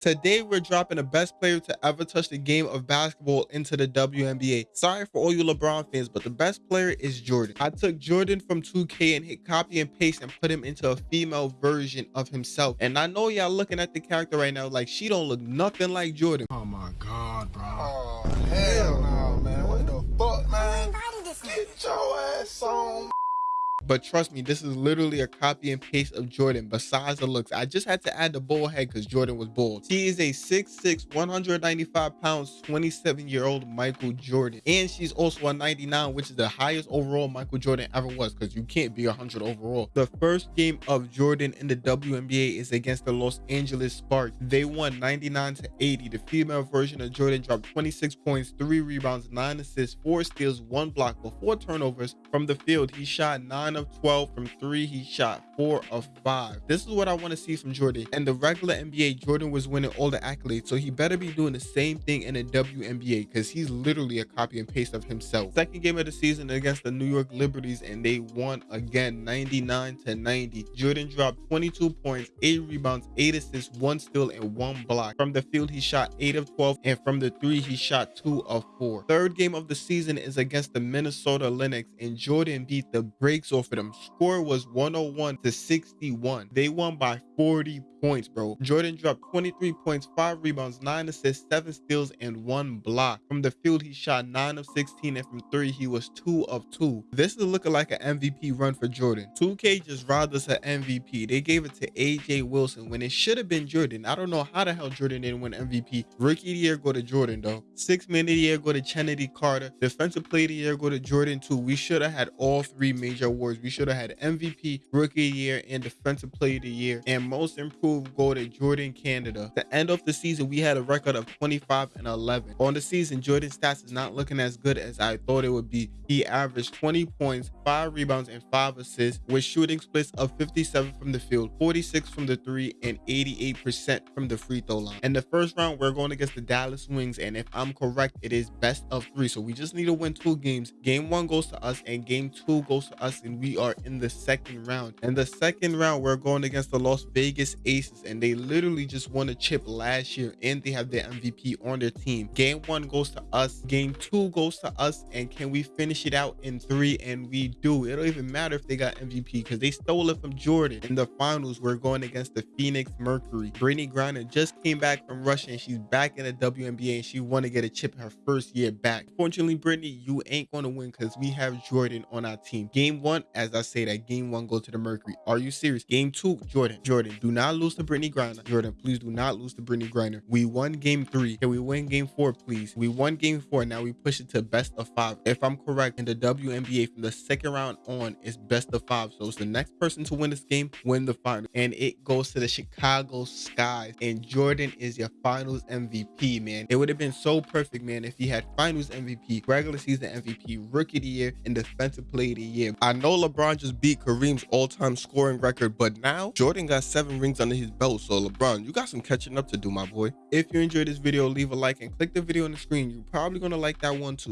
Today, we're dropping the best player to ever touch the game of basketball into the WNBA. Sorry for all you LeBron fans, but the best player is Jordan. I took Jordan from 2K and hit copy and paste and put him into a female version of himself. And I know y'all looking at the character right now like she don't look nothing like Jordan. Oh my God, bro. Oh, hell no, man. But trust me, this is literally a copy and paste of Jordan besides the looks. I just had to add the bald head because Jordan was bald. He is a 6'6", 195 pounds, 27-year-old Michael Jordan. And she's also a 99, which is the highest overall Michael Jordan ever was because you can't be 100 overall. The first game of Jordan in the WNBA is against the Los Angeles Sparks. They won 99 to 80. The female version of Jordan dropped 26 points, 3 rebounds, 9 assists, 4 steals, 1 block, 4 turnovers from the field. He shot 9 of 12 from three. He shot four of five. This is what I want to see from Jordan. And the regular NBA, Jordan was winning all the accolades. So he better be doing the same thing in the WNBA because he's literally a copy and paste of himself. Second game of the season against the New York Liberties and they won again 99 to 90. Jordan dropped 22 points, 8 rebounds, 8 assists, 1 steal, and 1 block. From the field, he shot 8 of 12 and from the 3, he shot 2 of 4. Third game of the season is against the Minnesota Lynx and Jordan beat the brakes off for them. Score was 101 to 61. They won by 40 points, bro. Jordan dropped 23 points, 5 rebounds, 9 assists, 7 steals, and 1 block. From the field, he shot 9 of 16, and from 3, he was 2 of 2. This is looking like an MVP run for Jordan. 2K just robbed us an MVP. They gave it to A'ja Wilson when it should have been Jordan. I don't know how the hell Jordan didn't win MVP. Rookie of the year go to Jordan, though. Six man of the year go to Chennedy Carter. Defensive player of the year go to Jordan, too. We should have had all three major awards. We should have had MVP, Rookie Year, and Defensive Player of the Year. And most improved go to Jordan Canada. The end of the season, we had a record of 25 and 11. On the season, Jordan's stats is not looking as good as I thought it would be. He averaged 20 points, 5 rebounds, and 5 assists with shooting splits of 57 from the field, 46 from the 3, and 88% from the free throw line. In the first round, we're going against the Dallas Wings, and if I'm correct, it is best of 3. So we just need to win two games. Game 1 goes to us, and Game 2 goes to us, and we are in the second round. And the second round, we're going against the Las Vegas Aces, and they literally just won a chip last year, and they have their MVP on their team. Game 1 goes to us. Game 2 goes to us, and can we finish it out in 3? And we do. It don't even matter if they got MVP because they stole it from Jordan. In the finals, we're going against the Phoenix Mercury. Brittney Griner just came back from Russia, and she's back in the WNBA, and she want to get a chip her first year back. Fortunately, Brittney, you ain't going to win because we have Jordan on our team. Game 1, as I say that, Game 1 goes to the Mercury. Are you serious? Game 2, Jordan. Jordan, do not lose to Brittney Griner. Jordan, please do not lose to Brittney Griner. We won Game 3. Can we win Game 4, please? We won Game 4. Now we push it to best of 5. If I'm correct, in the WNBA from the second round on, it's best of 5. So it's the next person to win this game, win the final. And it goes to the Chicago Skies. And Jordan is your finals MVP, man. It would have been so perfect, man, if he had finals MVP, regular season MVP, rookie of the year, and defensive player of the year. I know LeBron just beat Kareem's all-time scoring record, but now Jordan got seven rings under his belt. So LeBron, you got some catching up to do, my boy. If you enjoyed this video, leave a like and click the video on the screen. You're probably gonna like that one too.